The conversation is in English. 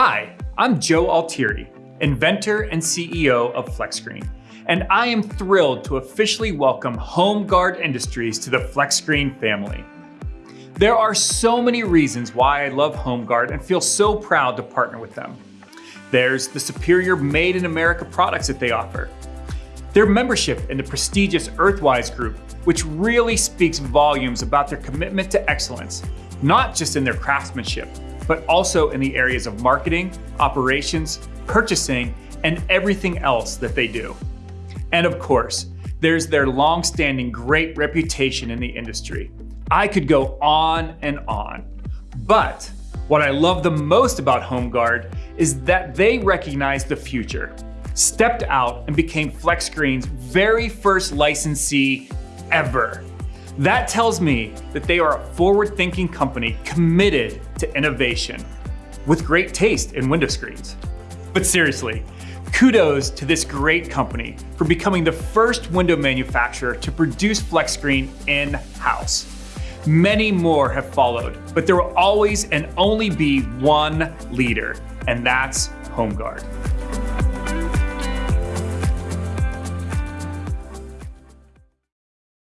Hi, I'm Joe Altieri, inventor and CEO of FlexScreen, and I am thrilled to officially welcome HomeGuard Industries to the FlexScreen family. There are so many reasons why I love HomeGuard and feel so proud to partner with them. There's the superior made in America products that they offer. Their membership in the prestigious Earthwise Group, which really speaks volumes about their commitment to excellence, not just in their craftsmanship, but also in the areas of marketing, operations, purchasing, and everything else that they do. And of course, there's their long-standing great reputation in the industry. I could go on and on. But what I love the most about HomeGuard is that they recognize the future, stepped out and became FlexScreen's very first licensee ever. That tells me that they are a forward-thinking company committed to innovation with great taste in window screens. But seriously, kudos to this great company for becoming the first window manufacturer to produce FlexScreen in-house. Many more have followed, but there will always and only be one leader, and that's HomeGuard.